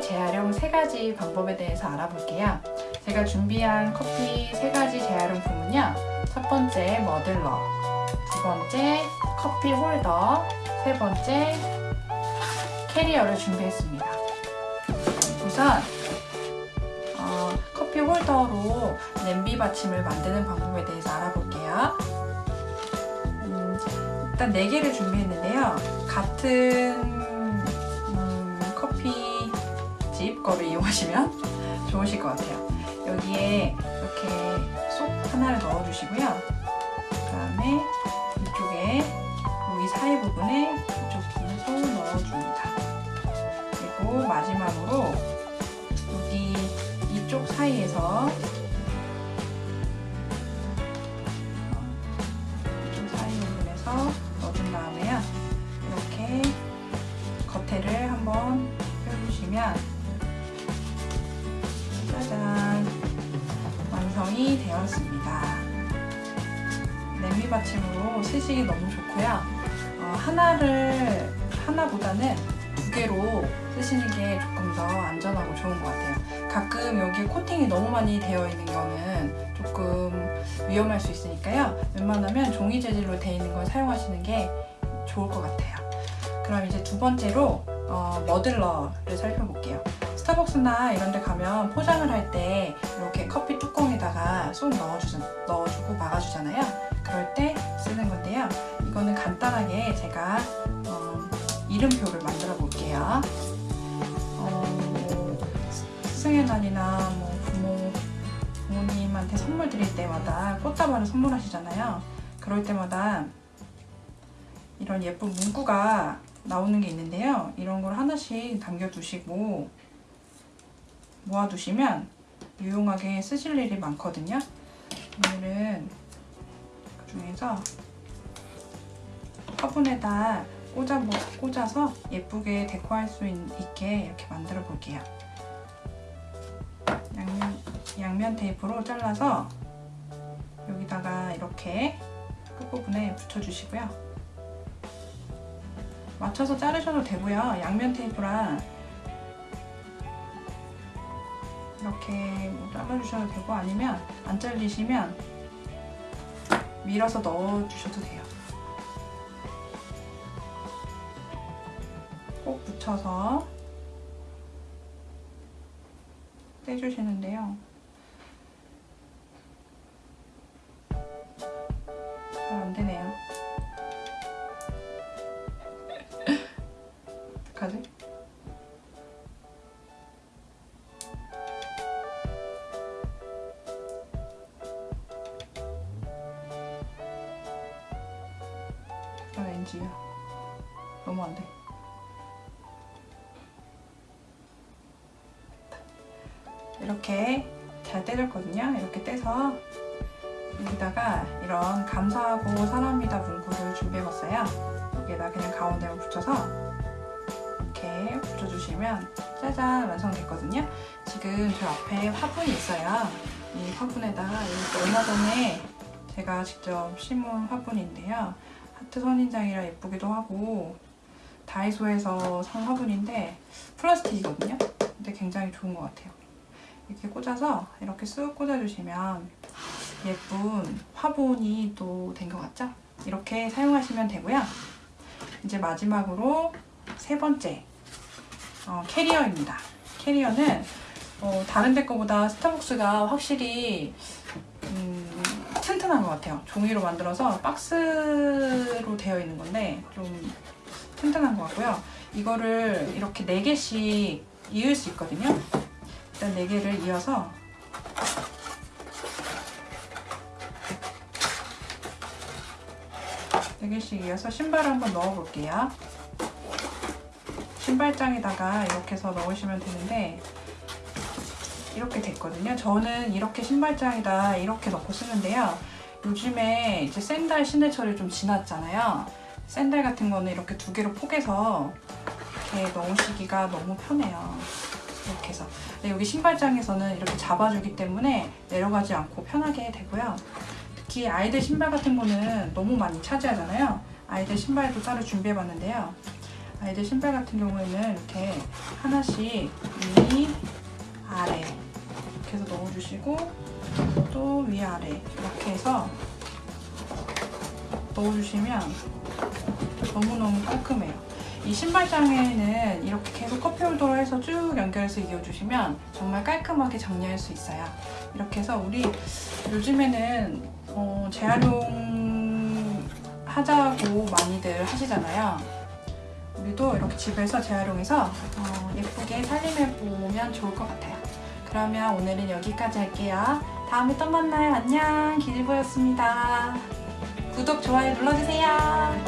재활용 세 가지 방법에 대해서 알아볼게요. 제가 준비한 커피 세 가지 재활용품은요. 첫 번째 muddler, 두 번째 커피 홀더, 세 번째 캐리어를 준비했습니다. 우선 어, 커피 홀더로 냄비 받침을 만드는 방법에 대해서 알아볼게요. 음, 일단 4개를 준비했는데요. 같은 거를 이용하시면 좋으실 것 같아요. 여기에 이렇게 쏙 하나를 넣어주시고요. 그 다음에 이쪽에 여기 사이 부분에 이쪽 뒤에서 넣어줍니다. 그리고 마지막으로 여기 이쪽 사이에서 이쪽 사이 부분에서 넣어준 다음에요. 이렇게 겉에를 한번 펴주시면 짜잔 완성이 되었습니다. 냄비 받침으로 쓰시기 너무 좋고요. 어, 하나를 하나보다는 두 개로 쓰시는 게 조금 더 안전하고 좋은 것 같아요. 가끔 여기 코팅이 너무 많이 되어 있는 거는 조금 위험할 수 있으니까요. 웬만하면 종이 재질로 되어 있는 걸 사용하시는 게 좋을 것 같아요. 그럼 이제 두 번째로 어, 머들러를 살펴볼게요. 스타벅스나 이런 데 가면 포장을 할 때 이렇게 커피 뚜껑에다가 쏙 넣어주, 넣어주고 막아주잖아요. 그럴 때 쓰는 건데요. 이거는 간단하게 제가 어, 이름표를 만들어 볼게요. 어, 스승의 날이나 뭐 부모, 부모님한테 선물 드릴 때마다 꽃다발을 선물하시잖아요. 그럴 때마다 이런 예쁜 문구가 나오는 게 있는데요. 이런 걸 하나씩 남겨두시고 모아두시면 유용하게 쓰실 일이 많거든요. 오늘은 그 중에서 화분에다 꽂아, 꽂아서 예쁘게 데코할 수 있, 게 이렇게 만들어 볼게요. 양면, 양면 테이프로 잘라서 여기다가 이렇게 끝부분에 붙여주시고요. 맞춰서 자르셔도 되고요. 양면 테이프랑 이렇게 뭐 잘라주셔도 되고 아니면 안 잘리시면 밀어서 넣어주셔도 돼요. 꼭 붙여서 떼주시는데요. NG야. 너무 안 돼. 이렇게 잘 떼졌거든요. 이렇게 떼서 여기다가 이런 감사하고 사랑합니다 문구를 준비해봤어요. 여기에다 그냥 가운데만 붙여서 이렇게 붙여주시면 짜잔 완성됐거든요. 지금 저 앞에 화분이 있어요. 이 화분에다가 얼마 전에 제가 직접 심은 화분인데요. 하트 선인장이라 예쁘기도 하고 다이소에서 산 화분인데 플라스틱이거든요. 근데 굉장히 좋은 것 같아요. 이렇게 꽂아서 이렇게 쓱 꽂아주시면 예쁜 화분이 또 된 것 같죠? 이렇게 사용하시면 되고요. 이제 마지막으로 세 번째 어, 캐리어입니다. 캐리어는 어, 다른 데 거보다 스타벅스가 확실히 음, 튼튼한 것 같아요. 종이로 만들어서 박스로 되어 있는 건데 좀 튼튼한 것 같고요. 이거를 이렇게 4개씩 이을 수 있거든요. 일단 4개를 이어서 네 개씩 이어서 신발을 한번 넣어볼게요. 신발장에다가 이렇게 해서 넣으시면 되는데 이렇게 됐거든요. 저는 이렇게 신발장에다 이렇게 넣고 쓰는데요. 요즘에 이제 샌들 신해철이 좀 지났잖아요. 샌들 같은 거는 이렇게 두 개로 포개서 이렇게 넣으시기가 너무 편해요. 이렇게 해서. 여기 신발장에서는 이렇게 잡아주기 때문에 내려가지 않고 편하게 되고요. 특히 아이들 신발 같은 거는 너무 많이 차지하잖아요. 아이들 신발도 따로 준비해봤는데요. 아이들 신발 같은 경우에는 이렇게 하나씩 위, 아래 이렇게 해서 넣어주시고 또 위, 아래 이렇게 해서 넣어주시면 너무너무 깔끔해요. 이 신발장에는 이렇게 계속 컵홀더로 해서 쭉 연결해서 이어주시면 정말 깔끔하게 정리할 수 있어요. 이렇게 해서 우리 요즘에는 어, 재활용 하자고 많이들 하시잖아요. 우리도 이렇게 집에서 재활용해서 어, 예쁘게 살림해 보면 좋을 것 같아요. 그러면 오늘은 여기까지 할게요. 다음에 또 만나요. 안녕. 기질보였습니다. 구독, 좋아요 눌러주세요.